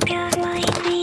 Pure.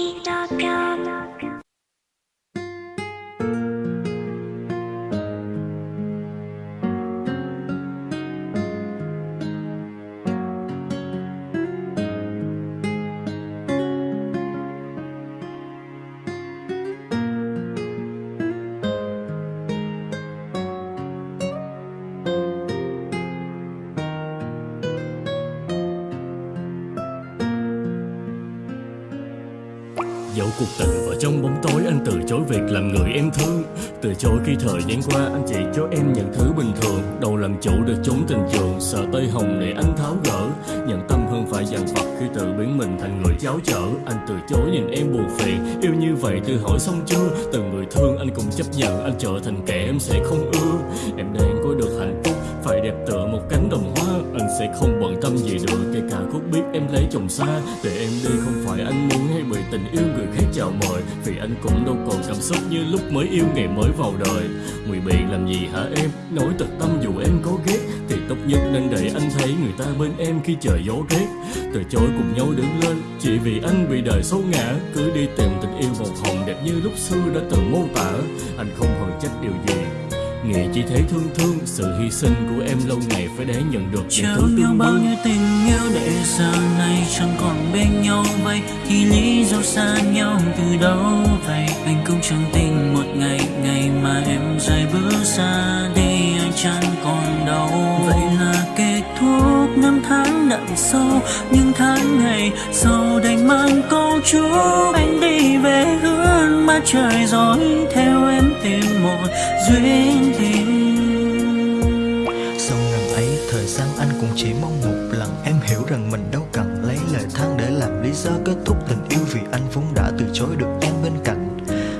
Dẫu cuộc tình vào trong bóng tối, anh từ chối việc làm người em thương. Từ chối khi thời gian qua, anh chỉ cho em những thứ bình thường. Đầu làm chủ được chúng tình trường, Sợ tây hồng để anh tháo gỡ. Nhận tâm hơn phải dằn vặt khi tự biến mình thành người cháo chở Anh từ chối nhìn em buồn phiền, Yêu như vậy tự hỏi xong chưa? Từng người thương anh cũng chấp nhận, Anh trở thành kẻ em sẽ không ưa. Em đang có được hạnh phúc, Phải đẹp tựa một cánh đồng hoa. Anh sẽ không bận tâm gì được Kể cả khúc biết em lấy chồng xa. Để em đi không phải anh muốn hay bởi tình yêu người khác chào mời. Vì anh cũng đâu còn cảm xúc như lúc mới yêu ngày mới vào đời. Ngụy biện làm gì hả em? Nói thật tâm dù em có ghét, Thì tốt nhất nên để anh thấy người ta bên em khi trời gió rét. Từ chối cùng nhau đứng lên, Chỉ vì anh bị đời xấu ngã. Cứ đi tìm tình yêu màu hồng đẹp như lúc xưa đã từng mô tả. Anh không hận trách điều gì Nghĩ chỉ thấy thương thương Sự hy sinh của em lâu ngày phải để nhận được những Trao thứ tương bao nhiêu tình yêu để giờ này chẳng còn bên nhau vậy? Thì lý do xa nhau từ đâu vậy? Anh cũng chẳng tin một ngày ngày mà em rời bước xa đi anh chẳng còn đâu. Vậy là kết thúc năm tháng đậm sâu Nhưng tháng ngày sau đành mang câu chúc Anh đi về hướng mà trời rồi Theo em thêm một duyên tình. Sau lần ấy, thời gian anh cũng chỉ mong một lần. Em hiểu rằng mình đâu cần lấy lời than để làm lý do kết thúc tình yêu Vì anh vốn đã từ chối được em bên cạnh.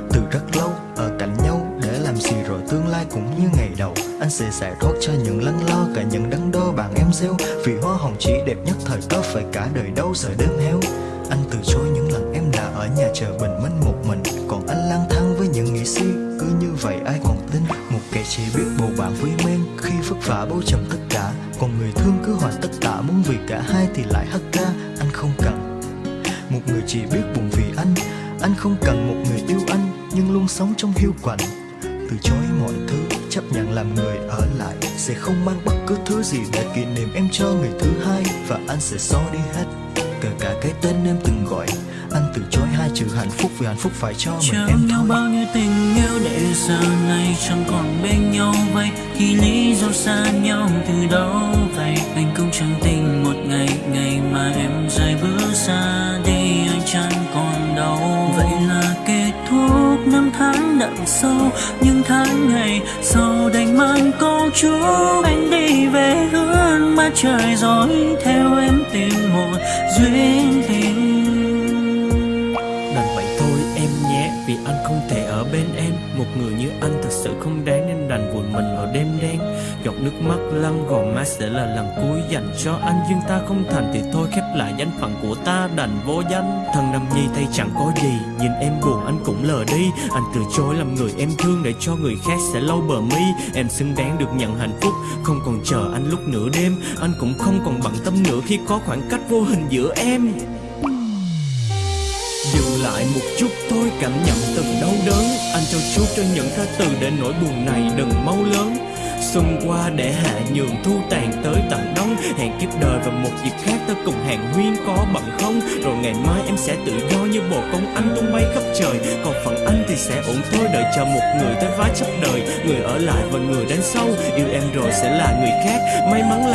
Từ rất lâu, ở cạnh nhau để làm gì rồi tương lai cũng như ngày đầu. Anh sẽ giải thoát cho những lắng lo, cả những đắn đo bạn em gieo. Vì hoa hồng chỉ đẹp nhất, thời có phải cả đời đâu, giờ đêm héo. Anh từ chối những lần ở nhà chờ bình minh một mình. Còn anh lang thang với những nghĩ suy cứ như vậy ai còn tin? Một kẻ chỉ biết bầu bạn với men, khi vất vả bao trầm tất cả. Còn người thương cứ hoàn tất cả, muốn vì cả hai thì lại hất ca Anh không cần một người chỉ biết buồn vì anh. Anh không cần một người yêu anh, Nhưng luôn sống trong hiu quạnh. Từ chối mọi thứ, Chấp nhận làm người ở lại. Sẽ không mang bất cứ thứ gì để kỷ niệm em cho người thứ hai. Và anh sẽ xóa đi hết, Kể cả cái tên em từng gọi. Anh từ chối hai chữ hạnh phúc Vì hạnh phúc phải cho mình Trao em nhau thôi. bao nhiêu tình yêu để giờ này chẳng còn bên nhau vậy. Thì lý do xa nhau từ đâu vậy Anh cũng chẳng tin một ngày ngày mà em rời bước xa đi anh chẳng còn đâu Vậy là kết thúc năm tháng đậm sâu Nhưng tháng ngày sau đành mang câu chúc Anh đi về hướng mà trời rồi Theo em tìm một duyên tình ở bên em. Một người như anh thật sự không đáng Nên đành vùi mình vào đêm đen. Giọt nước mắt lăn gò má sẽ là lần cuối dành cho anh. Nhưng ta không thành thì thôi, khép lại danh phận của ta đành vô danh. Thân năm nhi tay chẳng có gì, Nhìn em buồn anh cũng lờ đi. Anh từ chối làm người em thương Để cho người khác sẽ lau bờ mi. Em xứng đáng được nhận hạnh phúc, Không còn chờ anh lúc nửa đêm. Anh cũng không còn bận tâm nữa Khi có khoảng cách vô hình giữa em lại một chút thôi, cảm nhận từng đau đớn. Anh trao chút cho những ra từ để nỗi buồn này đừng mau lớn. Xuân qua để hạ nhường thu tàn tới tận đông. Hẹn kiếp đời và một dịp khác ta cùng hàng huyên có bận không? Rồi ngày mai em sẽ tự do như bồ công anh tung bay khắp trời. Còn phần anh thì sẽ ổn thôi, đợi chờ một người tới vái chấp đời. Người ở lại và người đến sau, Yêu em rồi sẽ là người khác. May mắn là